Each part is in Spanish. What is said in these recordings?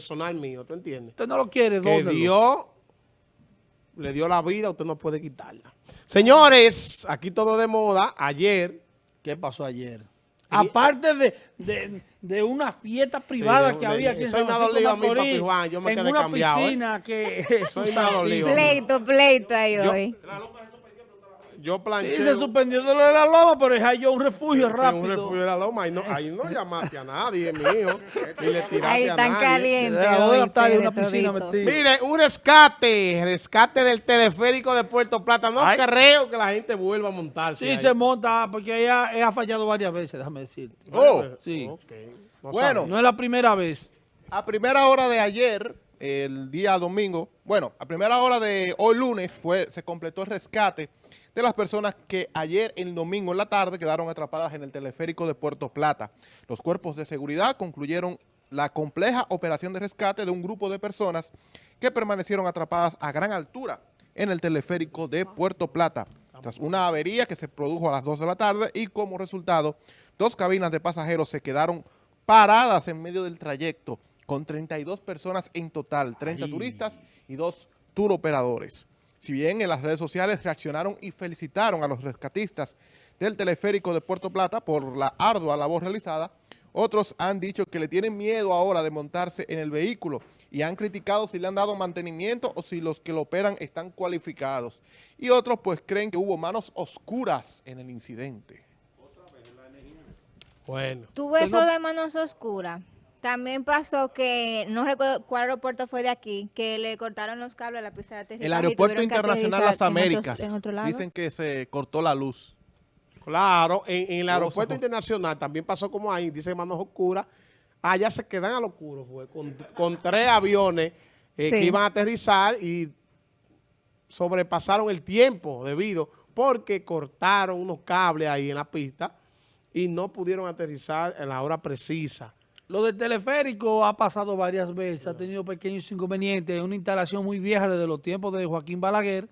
personal mío, ¿tú entiendes? Usted no lo quiere, Que ¿dónde? Dios le dio la vida, usted no puede quitarla. Señores, aquí todo de moda. Ayer, ¿Qué pasó ayer? Aparte de, de, de una fiesta privada de- que de- había aquí en San Francisco a mí, Macorís, papi Juan, yo me en quedé una cambiado, ¿eh? piscina que me ha dolido. Pleito, pleito ahí hoy. yo planché. Sí, se suspendió de lo de la loma, pero dejé yo un refugio Sí, rápido. un refugio de la loma. Ahí no, ahí no llamaste a nadie, mío. Ni le tiraste Ahí a tan nadie. caliente De las dos de la hoy, tarde, ustedes una piscina metida. Mire, un rescate, rescate del teleférico de Puerto Plata. No Ay. creo que la gente vuelva a montarse. Sí, ahí. se monta, porque ella, ella ha fallado varias veces, déjame decirte. Oh, Sí. No Bueno. sabe. No es la primera vez. A primera hora de ayer, el día domingo, bueno, a primera hora de hoy lunes fue, se completó el rescate de las personas que ayer el domingo en la tarde quedaron atrapadas en el teleférico de Puerto Plata. Los cuerpos de seguridad concluyeron la compleja operación de rescate de un grupo de personas que permanecieron atrapadas a gran altura en el teleférico de Puerto Plata, tras una avería que se produjo a las 2 de la tarde y como resultado, dos cabinas de pasajeros se quedaron paradas en medio del trayecto, con 32 personas en total, 30 turistas y dos tour operadores. Si bien en las redes sociales reaccionaron y felicitaron a los rescatistas del teleférico de Puerto Plata por la ardua labor realizada, otros han dicho que le tienen miedo ahora de montarse en el vehículo y han criticado si le han dado mantenimiento o si los que lo operan están cualificados. Y otros pues creen que hubo manos oscuras en el incidente. Bueno. Tuvo eso de manos oscuras. También pasó que, no recuerdo cuál aeropuerto fue de aquí, que le cortaron los cables a la pista de aterrizaje. El Aeropuerto Internacional Las en Américas en otro lado. dicen que se cortó la luz. Claro, en, en el aeropuerto internacional también pasó como ahí, dice Manos Oscuras. Allá se quedan a lo oscuro, fue, con, con tres aviones eh, que iban a aterrizar y sobrepasaron el tiempo debido porque cortaron unos cables ahí en la pista y no pudieron aterrizar en la hora precisa. Lo del teleférico ha pasado varias veces, ha tenido pequeños inconvenientes, es una instalación muy vieja desde los tiempos de Joaquín Balaguer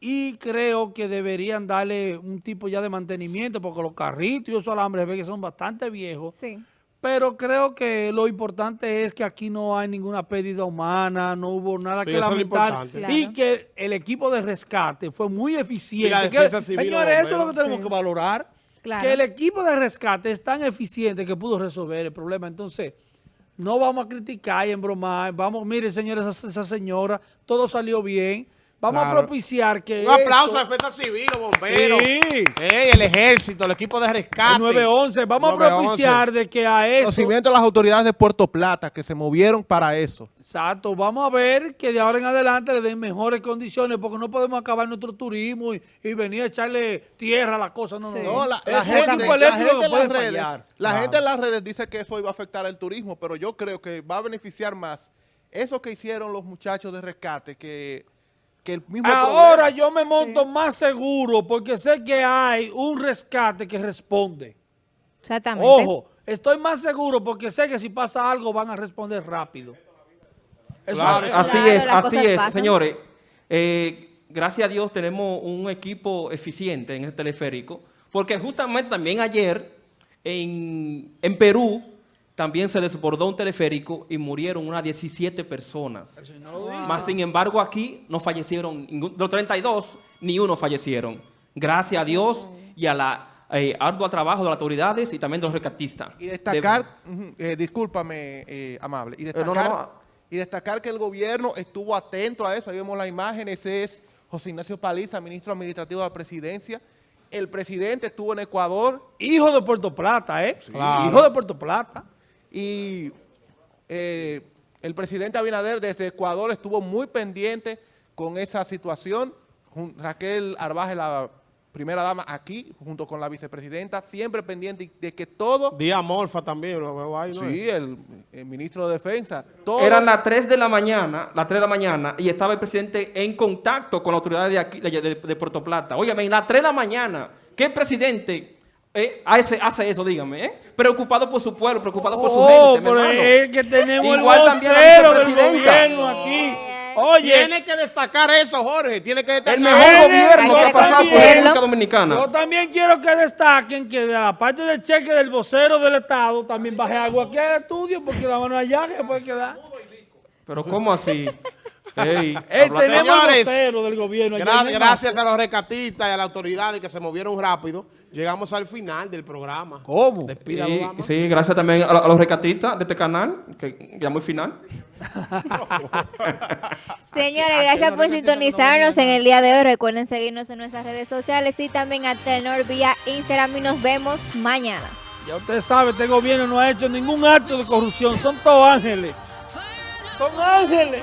y creo que deberían darle un tipo ya de mantenimiento porque los carritos y esos alambres ve que son bastante viejos, Sí. pero creo que lo importante es que aquí no hay ninguna pérdida humana, no hubo nada Sí, que es lamentar y Claro. que el equipo de rescate fue muy eficiente. Que- señores, eso es lo que tenemos sí. que valorar. Que el equipo de rescate es tan eficiente que pudo resolver el problema. Entonces, no vamos a criticar y embromar. Vamos, mire, señores, esa señora, todo salió bien. Vamos Claro. a propiciar que Un aplauso esto- a la defensa civil, los bomberos, Sí. eh, el ejército, el equipo de rescate. el 911. Vamos a 911. propiciar de que a esto... Conocimiento a las autoridades de Puerto Plata que se movieron para eso. Exacto, vamos a ver que de ahora en adelante le den mejores condiciones porque no podemos acabar nuestro turismo y, y venir a echarle tierra a las cosas. No, no, Sí. no. No, la, la un gente, la gente en puede las redes, fallar. la Claro. gente en las redes dice que eso iba a afectar el turismo, pero yo creo que va a beneficiar más eso que hicieron los muchachos de rescate que, que el mismo Ahora problema. yo me monto más seguro porque sé que hay un rescate que responde. Exactamente. Ojo, estoy más seguro porque sé que si pasa algo van a responder rápido. Eso- Claro. eso- Así Claro, es, así es, pasan. señores. Eh, gracias a Dios tenemos un equipo eficiente en el teleférico, porque justamente también ayer en, en Perú también se desbordó un teleférico y murieron unas 17 personas. Más sin embargo aquí no fallecieron, los 32, ni uno fallecieron. Gracias a Dios y a la eh, arduo trabajo de las autoridades y también de los rescatistas. Y destacar, eh, discúlpame, eh, amable, y no, destacar, no, no. y destacar que el gobierno estuvo atento a eso. Ahí vemos la imagen, ese es José Ignacio Paliza, ministro administrativo de la presidencia. El presidente estuvo en Ecuador Hijo de Puerto Plata, ¿eh? Claro. Hijo de Puerto Plata. Y eh, el presidente Abinader desde Ecuador estuvo muy pendiente con esa situación. Raquel Arbaje, la primera dama aquí, junto con la vicepresidenta, siempre pendiente de que todo, Día Morfa también, lo veo ahí, ¿no? sí, el, el ministro de Defensa, todo, Eran las 3 de la mañana, las 3 de la mañana, y estaba el presidente en contacto con la autoridad de aquí, de, de- de Puerto Plata. Óyeme, en las 3 de la mañana, ¿qué presidente eh, hace, hace eso, dígame? eh? Preocupado por su pueblo, preocupado por su Oh, gente, pero hermano. es que tenemos Igual el también la vocero del gobierno aquí. Oye, Tiene que destacar eso, Jorge. Tiene que destacar El mejor gobierno que ha pasado por reconocerlo. República Dominicana. yo también quiero que destaquen que de la parte del cheque del vocero del Estado también baje algo aquí al estudio porque la mano allá que puede quedar. Pero ¿cómo así? Ey, Ey, habla- tenemos Señores, del gobierno. Gra- gracias a los recatistas y a las autoridades que se movieron rápido, llegamos al final del programa. ¿Cómo? Despida, Y- sí, gracias también a, a los recatistas de este canal, que ya muy final. Señores, gracias por sintonizarnos en el día de hoy. Recuerden seguirnos en nuestras redes sociales y también a Tenor vía Instagram y nos vemos mañana. Ya usted sabe, este gobierno no ha hecho ningún acto de corrupción. Son todos ángeles. Son ángeles.